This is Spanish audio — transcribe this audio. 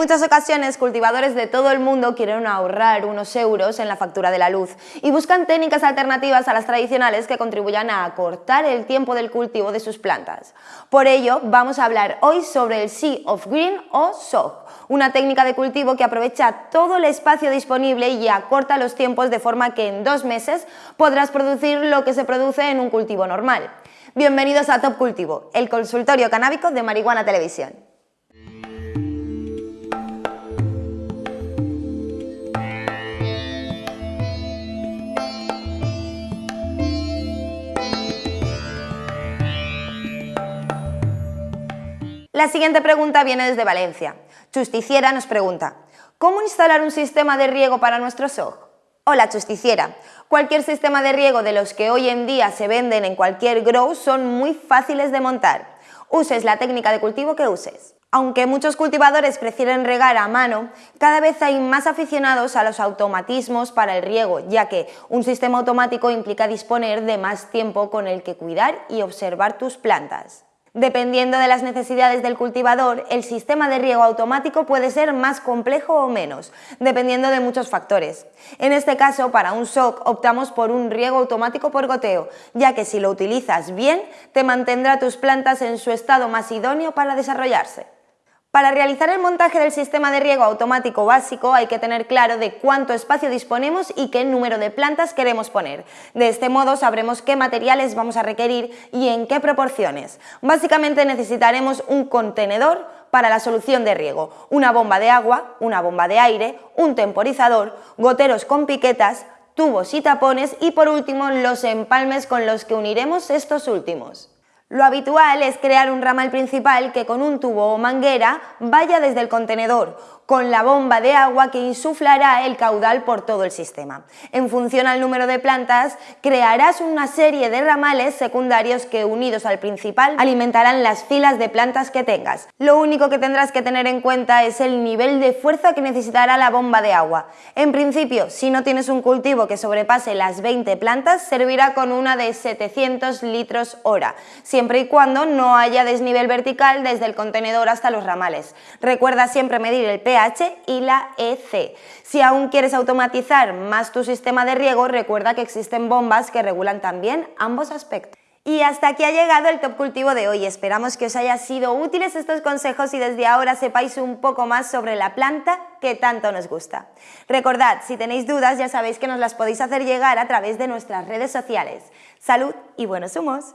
muchas ocasiones, cultivadores de todo el mundo quieren ahorrar unos euros en la factura de la luz y buscan técnicas alternativas a las tradicionales que contribuyan a acortar el tiempo del cultivo de sus plantas. Por ello, vamos a hablar hoy sobre el Sea of Green o SOG, una técnica de cultivo que aprovecha todo el espacio disponible y acorta los tiempos de forma que en dos meses podrás producir lo que se produce en un cultivo normal. Bienvenidos a Top Cultivo, el consultorio canábico de Marihuana Televisión. La siguiente pregunta viene desde Valencia. Justiciera nos pregunta, ¿cómo instalar un sistema de riego para nuestro SOG? Hola Justiciera, cualquier sistema de riego de los que hoy en día se venden en cualquier grow son muy fáciles de montar. Uses la técnica de cultivo que uses. Aunque muchos cultivadores prefieren regar a mano, cada vez hay más aficionados a los automatismos para el riego, ya que un sistema automático implica disponer de más tiempo con el que cuidar y observar tus plantas. Dependiendo de las necesidades del cultivador, el sistema de riego automático puede ser más complejo o menos, dependiendo de muchos factores. En este caso, para un SOC optamos por un riego automático por goteo, ya que si lo utilizas bien, te mantendrá tus plantas en su estado más idóneo para desarrollarse. Para realizar el montaje del sistema de riego automático básico hay que tener claro de cuánto espacio disponemos y qué número de plantas queremos poner. De este modo sabremos qué materiales vamos a requerir y en qué proporciones. Básicamente necesitaremos un contenedor para la solución de riego, una bomba de agua, una bomba de aire, un temporizador, goteros con piquetas, tubos y tapones y por último los empalmes con los que uniremos estos últimos. Lo habitual es crear un ramal principal que con un tubo o manguera vaya desde el contenedor, con la bomba de agua que insuflará el caudal por todo el sistema. En función al número de plantas, crearás una serie de ramales secundarios que unidos al principal alimentarán las filas de plantas que tengas. Lo único que tendrás que tener en cuenta es el nivel de fuerza que necesitará la bomba de agua. En principio, si no tienes un cultivo que sobrepase las 20 plantas, servirá con una de 700 litros hora, siempre y cuando no haya desnivel vertical desde el contenedor hasta los ramales. Recuerda siempre medir el pH y la EC. Si aún quieres automatizar más tu sistema de riego, recuerda que existen bombas que regulan también ambos aspectos. Y hasta aquí ha llegado el Top Cultivo de hoy. Esperamos que os haya sido útiles estos consejos y desde ahora sepáis un poco más sobre la planta que tanto nos gusta. Recordad, si tenéis dudas ya sabéis que nos las podéis hacer llegar a través de nuestras redes sociales. Salud y buenos humos.